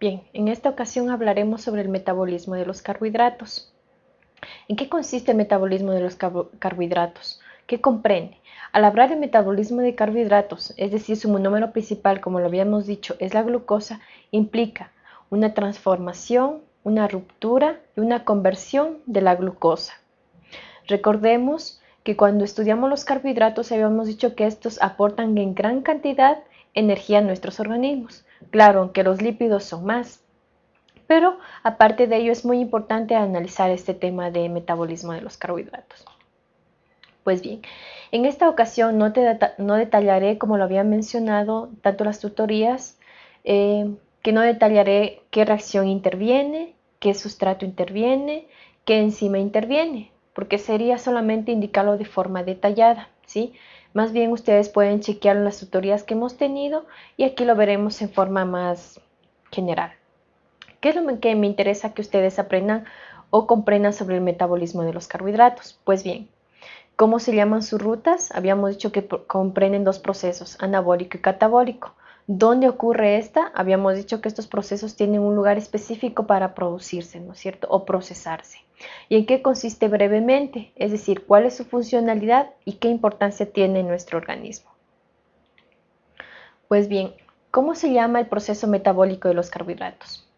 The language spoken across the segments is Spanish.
Bien, en esta ocasión hablaremos sobre el metabolismo de los carbohidratos. ¿En qué consiste el metabolismo de los carbohidratos? ¿Qué comprende? Al hablar de metabolismo de carbohidratos, es decir, su monómero principal, como lo habíamos dicho, es la glucosa, implica una transformación, una ruptura y una conversión de la glucosa. Recordemos que cuando estudiamos los carbohidratos habíamos dicho que estos aportan en gran cantidad energía a nuestros organismos. Claro, aunque los lípidos son más. Pero aparte de ello es muy importante analizar este tema de metabolismo de los carbohidratos. Pues bien, en esta ocasión no, detallaré, como lo había mencionado, tanto las tutorías, eh, que no detallaré qué reacción interviene, qué sustrato interviene, qué enzima interviene, porque sería solamente indicarlo de forma detallada, ¿sí? Más bien ustedes pueden chequear las tutorías que hemos tenido y aquí lo veremos en forma más general. ¿Qué es lo que me interesa que ustedes aprendan o comprendan sobre el metabolismo de los carbohidratos? Pues bien, ¿cómo se llaman sus rutas? Habíamos dicho que comprenden dos procesos, anabólico y catabólico. ¿Dónde ocurre esta? Habíamos dicho que estos procesos tienen un lugar específico para producirse, ¿no es cierto? O procesarse. ¿Y en qué consiste brevemente? Es decir, cuál es su funcionalidad y qué importancia tiene en nuestro organismo. Pues bien, ¿cómo se llama el proceso metabólico de los carbohidratos?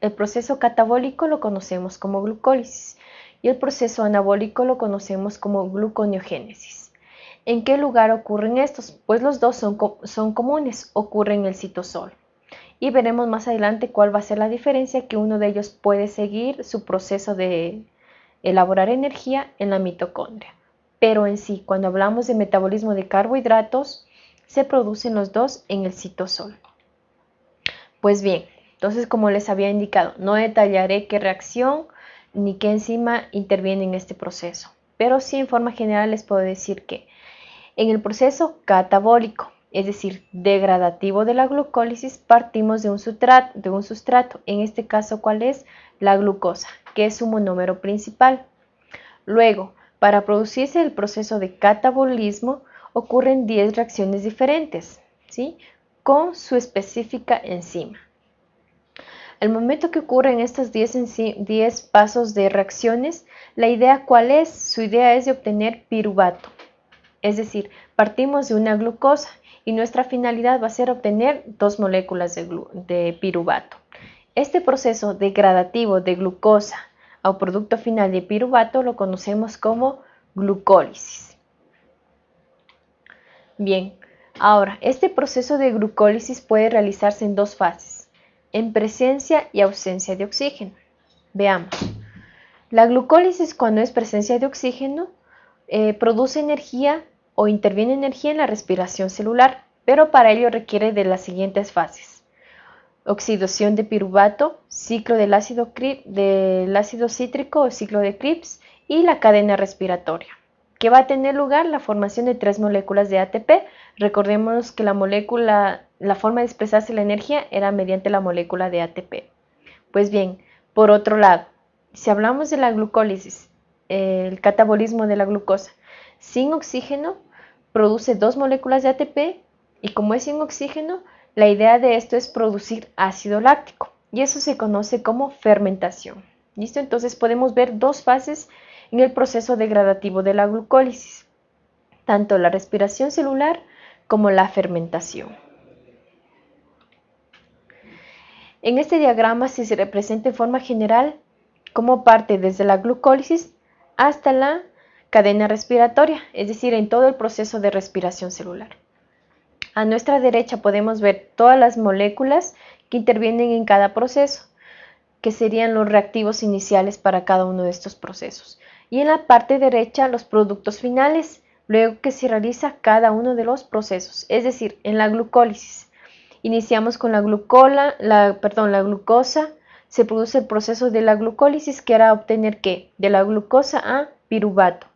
El proceso catabólico lo conocemos como glucólisis y el proceso anabólico lo conocemos como gluconeogénesis. ¿En qué lugar ocurren estos? Pues los dos son, son comunes, ocurren en el citosol. Y veremos más adelante cuál va a ser la diferencia que uno de ellos puede seguir su proceso de elaborar energía en la mitocondria. Pero en sí, cuando hablamos de metabolismo de carbohidratos, se producen los dos en el citosol. Pues bien, entonces como les había indicado, no detallaré qué reacción ni qué enzima interviene en este proceso, pero sí en forma general les puedo decir que en el proceso catabólico, es decir, degradativo de la glucólisis, partimos de un, sustrato, de un sustrato, en este caso, ¿cuál es? La glucosa, que es su monómero principal. Luego, para producirse el proceso de catabolismo, ocurren 10 reacciones diferentes, ¿sí? Con su específica enzima. El momento que ocurren estos 10, 10 pasos de reacciones, la idea cuál es? Su idea es de obtener piruvato. Es decir, partimos de una glucosa y nuestra finalidad va a ser obtener dos moléculas de, piruvato. Este proceso degradativo de glucosa a producto final de piruvato lo conocemos como glucólisis. Bien, ahora, este proceso de glucólisis puede realizarse en dos fases, en presencia y ausencia de oxígeno. Veamos. La glucólisis cuando es presencia de oxígeno eh, produce energía o interviene energía en la respiración celular, pero para ello requiere de las siguientes fases. Oxidación de piruvato, ciclo del ácido, del ácido cítrico o ciclo de Krebs y la cadena respiratoria, que va a tener lugar la formación de tres moléculas de ATP. Recordemos que la molécula, la forma de expresarse la energía era mediante la molécula de ATP. Pues bien, por otro lado, si hablamos de la glucólisis, el catabolismo de la glucosa, sin oxígeno produce dos moléculas de ATP y como es sin oxígeno, la idea de esto es producir ácido láctico y eso se conoce como fermentación. ¿Listo? Entonces podemos ver dos fases en el proceso degradativo de la glucólisis, tanto la respiración celular como la fermentación. En este diagrama se representa en forma general cómo parte desde la glucólisis hasta la cadena respiratoria, es decir, en todo el proceso de respiración celular. A nuestra derecha podemos ver todas las moléculas que intervienen en cada proceso, que serían los reactivos iniciales para cada uno de estos procesos. Y en la parte derecha los productos finales, luego que se realiza cada uno de los procesos, es decir, en la glucólisis. Iniciamos con la glucola, la, perdón, la glucosa, se produce el proceso de la glucólisis que era obtener qué? De la glucosa a piruvato.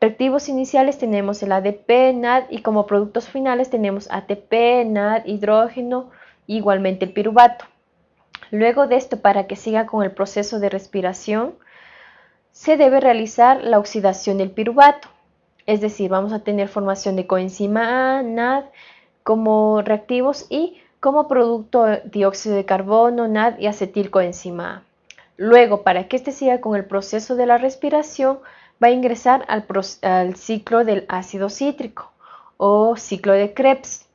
Reactivos iniciales tenemos el ADP, NAD y como productos finales tenemos ATP, NAD, hidrógeno, igualmente el piruvato. Luego de esto, para que siga con el proceso de respiración, se debe realizar la oxidación del piruvato. Es decir, vamos a tener formación de coenzima A, NAD como reactivos y como producto dióxido de carbono, NAD y acetilcoenzima A. Luego, para que este siga con el proceso de la respiración, va a ingresar al, ciclo del ácido cítrico o ciclo de Krebs.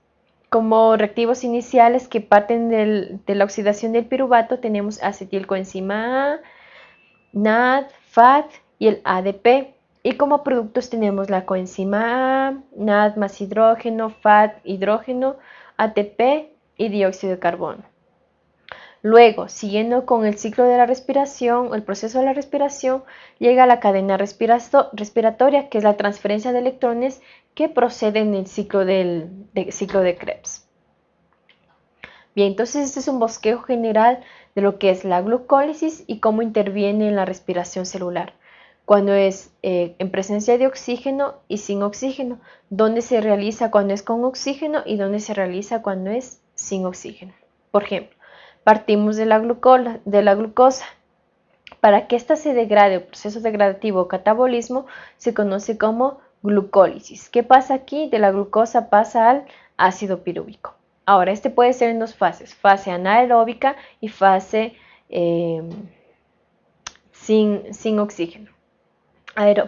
Como reactivos iniciales que parten de la oxidación del piruvato tenemos acetilcoenzima A, NAD, FAT y el ADP. Y como productos tenemos la coenzima A, NAD más hidrógeno, FAT, hidrógeno, ATP y dióxido de carbono. Luego, siguiendo con el ciclo de la respiración, el proceso de la respiración, llega a la cadena respiratoria, que es la transferencia de electrones que proceden del ciclo, del, ciclo de Krebs. Bien, entonces este es un bosquejo general de lo que es la glucólisis y cómo interviene en la respiración celular cuando es eh, en presencia de oxígeno y sin oxígeno, dónde se realiza cuando es con oxígeno y dónde se realiza cuando es sin oxígeno. Por ejemplo, partimos de la, glucosa. Para que ésta se degrade proceso degradativo o catabolismo se conoce como glucólisis. ¿Qué pasa aquí? De la glucosa pasa al ácido pirúvico. Ahora, este puede ser en dos fases, fase anaeróbica y fase eh, sin, sin oxígeno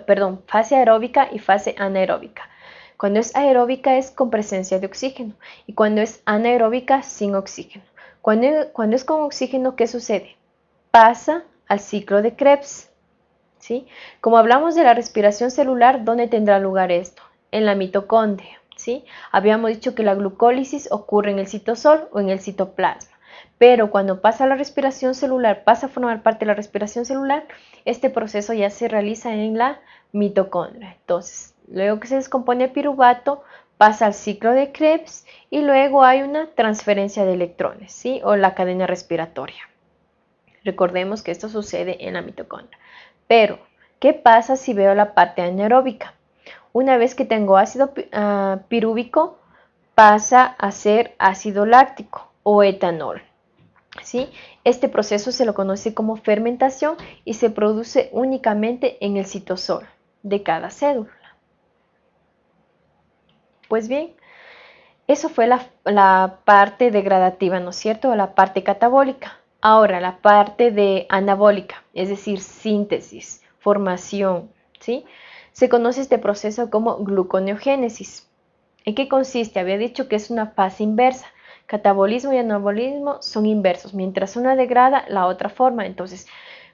perdón, fase aeróbica y fase anaeróbica. Cuando es aeróbica es con presencia de oxígeno y cuando es anaeróbica sin oxígeno. Cuando, es con oxígeno, ¿qué sucede? Pasa al ciclo de Krebs. ¿sí? Como hablamos de la respiración celular, ¿dónde tendrá lugar esto? En la mitocondria. ¿sí? Habíamos dicho que la glucólisis ocurre en el citosol o en el citoplasma. Pero cuando pasa la respiración celular, pasa a formar parte de la respiración celular, este proceso ya se realiza en la mitocondria. Entonces, luego que se descompone el piruvato, pasa al ciclo de Krebs y luego hay una transferencia de electrones, ¿sí? O la cadena respiratoria. Recordemos que esto sucede en la mitocondria. Pero, ¿qué pasa si veo la parte anaeróbica? Una vez que tengo ácido uh, pirúvico, pasa a ser ácido láctico o etanol. ¿sí? Este proceso se lo conoce como fermentación y se produce únicamente en el citosol de cada célula. Pues bien, eso fue la, parte degradativa, ¿no es cierto? La parte catabólica. Ahora, la parte de anabólica, es decir, síntesis, formación, ¿sí? Se conoce este proceso como gluconeogénesis. ¿En qué consiste? Había dicho que es una fase inversa. Catabolismo y anabolismo son inversos. Mientras una degrada, la otra forma. Entonces,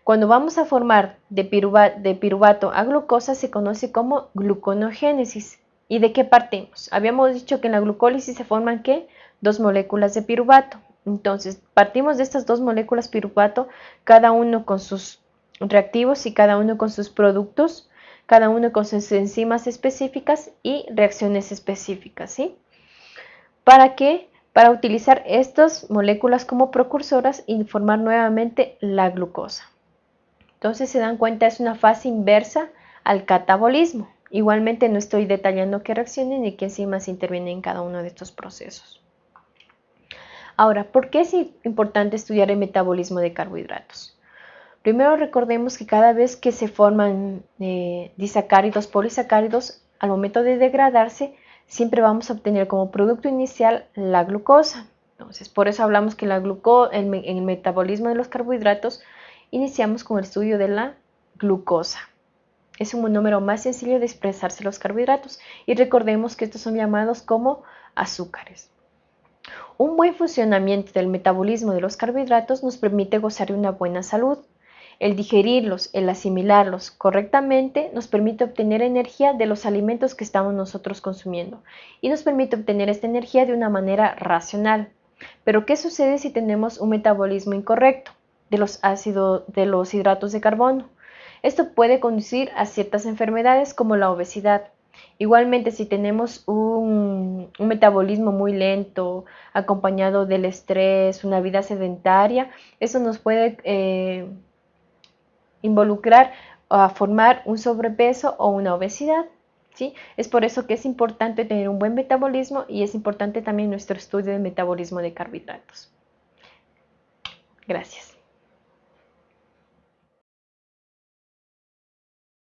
cuando vamos a formar de, piruvato a glucosa, se conoce como gluconogénesis. ¿Y de qué partimos? Habíamos dicho que en la glucólisis se forman ¿qué? Dos moléculas de piruvato. Entonces, partimos de estas dos moléculas piruvato, cada uno con sus reactivos y cada uno con sus productos, cada uno con sus enzimas específicas y reacciones específicas, ¿sí? ¿Para qué? para utilizar estas moléculas como precursoras y formar nuevamente la glucosa. Entonces se dan cuenta, es una fase inversa al catabolismo. Igualmente no estoy detallando qué reacciones ni qué enzimas intervienen en cada uno de estos procesos. Ahora, ¿por qué es importante estudiar el metabolismo de carbohidratos? Primero recordemos que cada vez que se forman eh, disacáridos, polisacáridos, al momento de degradarse, siempre vamos a obtener como producto inicial la glucosa. Entonces, por eso hablamos que la en el metabolismo de los carbohidratos iniciamos con el estudio de la glucosa. Es un número más sencillo de expresarse los carbohidratos y recordemos que estos son llamados como azúcares. Un buen funcionamiento del metabolismo de los carbohidratos nos permite gozar de una buena salud. El digerirlos, el asimilarlos correctamente nos permite obtener energía de los alimentos que estamos nosotros consumiendo y nos permite obtener esta energía de una manera racional. Pero ¿qué sucede si tenemos un metabolismo incorrecto de los ácidos de los hidratos de carbono? Esto puede conducir a ciertas enfermedades como la obesidad. Igualmente, si tenemos un, metabolismo muy lento, acompañado del estrés, una vida sedentaria, eso nos puede eh, involucrar a formar un sobrepeso o una obesidad. ¿sí? Es por eso que es importante tener un buen metabolismo y es importante también nuestro estudio del metabolismo de carbohidratos. Gracias.